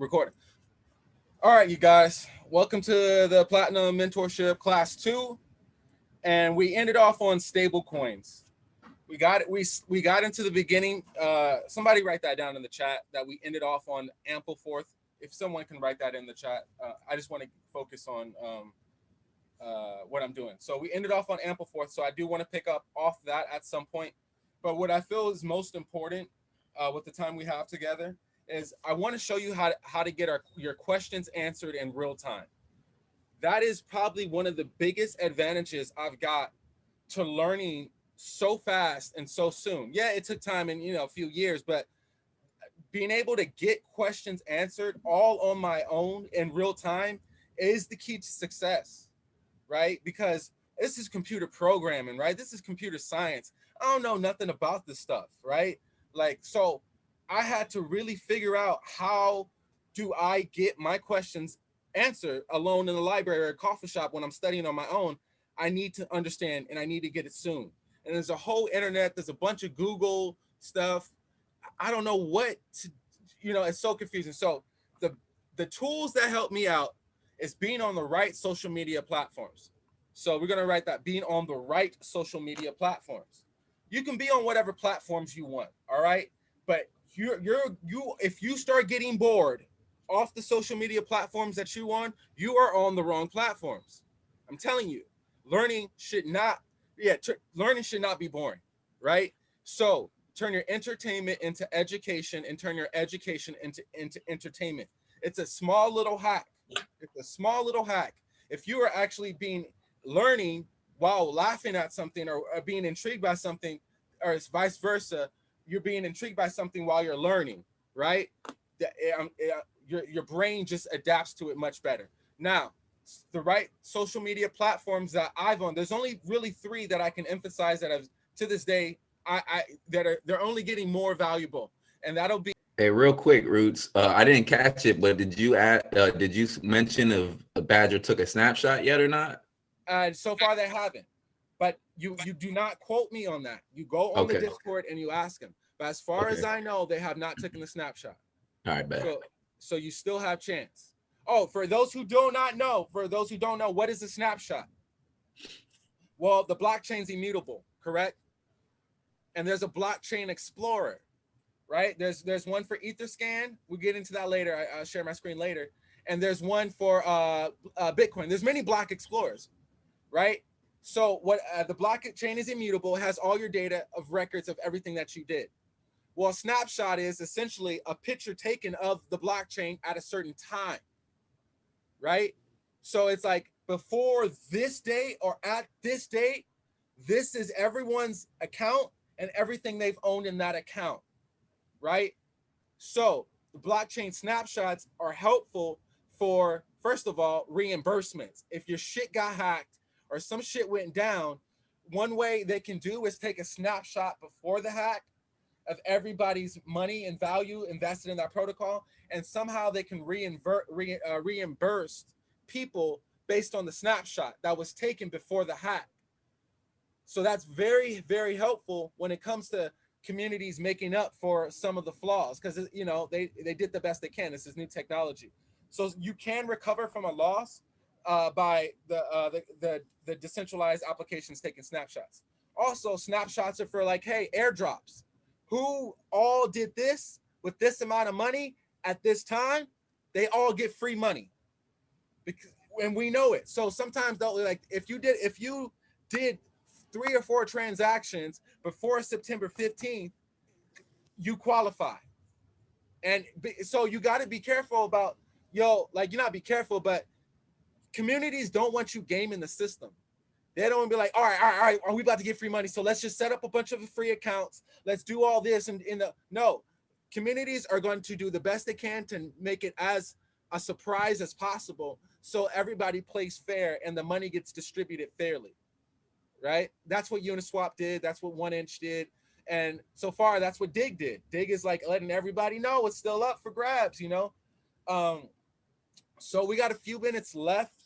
recording. All right, you guys, welcome to the Platinum Mentorship Class 2. And we ended off on stable coins. We got. We, we got into the beginning. Uh, somebody write that down in the chat that we ended off on Ampleforth. If someone can write that in the chat, uh, I just want to focus on um, uh, what I'm doing. So we ended off on Ampleforth. So I do want to pick up off that at some point. But what I feel is most important uh, with the time we have together is I want to show you how to, how to get our your questions answered in real time. That is probably one of the biggest advantages I've got to learning so fast and so soon. Yeah, it took time and you know a few years, but being able to get questions answered all on my own in real time is the key to success, right? Because this is computer programming, right? This is computer science. I don't know nothing about this stuff, right? Like, so I had to really figure out how do I get my questions answered alone in the library or a coffee shop when I'm studying on my own. I need to understand and I need to get it soon. And there's a whole internet, there's a bunch of Google stuff. I don't know what to, you know, it's so confusing. So the the tools that help me out is being on the right social media platforms. So we're gonna write that being on the right social media platforms. You can be on whatever platforms you want, all right? But you're you're you if you start getting bored off the social media platforms that you on, you are on the wrong platforms. I'm telling you, learning should not, yeah, learning should not be boring, right? So turn your entertainment into education and turn your education into, into entertainment. It's a small little hack. It's a small little hack. If you are actually being learning while laughing at something or, or being intrigued by something, or it's vice versa, you're being intrigued by something while you're learning, right? Eh, um, eh, your, your brain just adapts to it much better. Now, the right social media platforms that I've on, there's only really three that I can emphasize that I've to this day, I, I that are they're only getting more valuable. And that'll be Hey, real quick, Roots. Uh, I didn't catch it, but did you add? Uh, did you mention if a Badger took a snapshot yet or not? Uh, so far, they haven't. But you you do not quote me on that. You go on okay. the Discord and you ask them. But as far okay. as I know, they have not taken the snapshot. All right, bet. So, so you still have chance. Oh, for those who do not know, for those who don't know, what is a snapshot? Well, the blockchain's immutable, correct? And there's a blockchain explorer, right? There's there's one for Etherscan. We'll get into that later. I, will share my screen later. And there's one for uh, uh, Bitcoin. There's many block explorers, right? So what uh, the blockchain is immutable, has all your data of records of everything that you did. Well, a snapshot is essentially a picture taken of the blockchain at a certain time, right? So it's like before this date or at this date, this is everyone's account and everything they've owned in that account, right? So the blockchain snapshots are helpful for, first of all, reimbursements. If your shit got hacked or some shit went down, one way they can do is take a snapshot before the hack of everybody's money and value invested in that protocol, and somehow they can reinvert, re, uh, reimburse people based on the snapshot that was taken before the hack. So that's very, very helpful when it comes to communities making up for some of the flaws because you know they they did the best they can. This is new technology, so you can recover from a loss uh, by the, uh, the, the the decentralized applications taking snapshots. Also, snapshots are for like, hey, airdrops. Who all did this with this amount of money at this time? They all get free money, because and we know it. So sometimes they'll like if you did if you did three or four transactions before September 15th, you qualify. And so you got to be careful about yo, like you're not be careful, but communities don't want you gaming the system. They don't be like, all right, all right, all right, are we about to get free money? So let's just set up a bunch of free accounts. Let's do all this. And in the no, communities are going to do the best they can to make it as a surprise as possible. So everybody plays fair and the money gets distributed fairly. Right. That's what Uniswap did. That's what One Inch did. And so far, that's what Dig did. Dig is like letting everybody know it's still up for grabs, you know? Um, so we got a few minutes left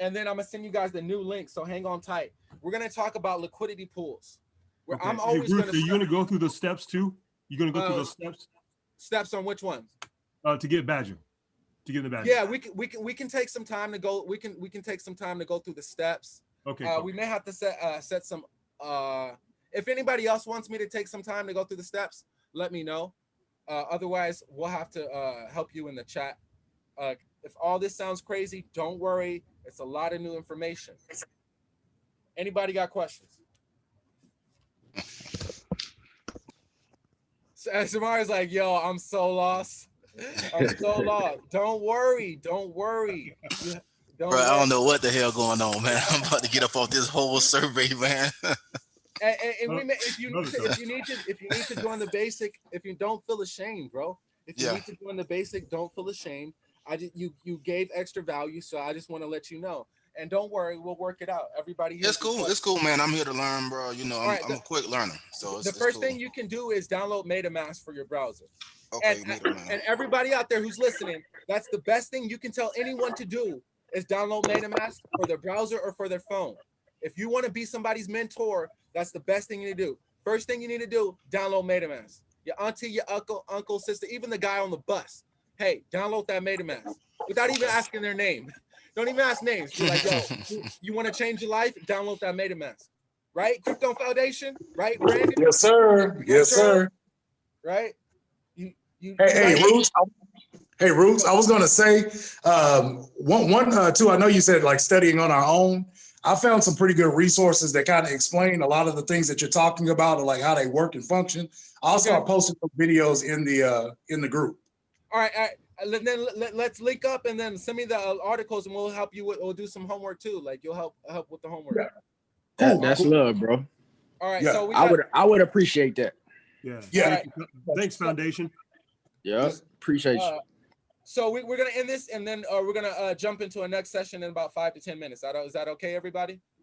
and then I'm gonna send you guys the new link. So hang on tight. We're gonna talk about liquidity pools. Where okay. I'm always hey, Bruce, gonna. Are you gonna go through the steps too? You're gonna go uh, through the steps. Steps on which ones? Uh, to get Badger. to get the badge? Yeah, we can we can we can take some time to go. We can we can take some time to go through the steps. Okay. Uh, cool. we may have to set uh, set some. Uh, if anybody else wants me to take some time to go through the steps, let me know. Uh, otherwise, we'll have to uh, help you in the chat. Uh, if all this sounds crazy, don't worry. It's a lot of new information. Anybody got questions? So, Samara's like, yo, I'm so lost. I'm so lost. Don't worry. Don't worry. Don't Bro, I don't know what the hell going on, man. I'm about to get up off this whole survey, man. And, and, and we may, if you another if you need to if you need to join the basic, if you don't feel ashamed, bro. If you Yeah. need to join the basic, don't feel ashamed. I just you you gave extra value, so I just want to let you know. And don't worry, we'll work it out. Everybody here. it's cool. It's cool, man. I'm here to learn, bro. You know, I'm, Alright, I'm a quick learner. So it's, the first cool. thing you can do is download MetaMask for your browser. okay, and- And everybody out there who's listening, that's the best thing you can tell anyone to do is download MetaMask for their browser or for their phone. If you want to be somebody's mentor, that's the best thing you need to do. First thing you need to do, download MetaMask. Your auntie, your uncle, uncle, sister, even the guy on the bus. Hey, download that MetaMask without even asking their name. Don't even ask names. Be like, yo, you, you want to change your life? Download that MetaMask. Right? Crypto Foundation, right? Brandon, Yes, sir. Yes, sir. right? You you Hey, you hey, like- Roots. Hey, Roots. I was gonna say, um, one, one, uh, two. I know you said like studying on our own. I found some pretty good resources that kind of explain a lot of the things that you're talking about, and like how they work and function. I'll start posting some videos in the uh, in the group. All right, all right. uh, Then let, let's link up and then send me the uh, articles and we'll help you with. We'll do some homework too. Like you'll help help with the homework. Yeah. That, that's cool. love, bro. All right. Yeah. So we I would I would appreciate that. Yeah. Yeah. Thank you. Thanks, Foundation. Yeah, appreciate you. uh, so we, we're gonna end this and then uh, we're gonna uh, jump into a next session in about five to ten minutes. Is that, is that okay, everybody?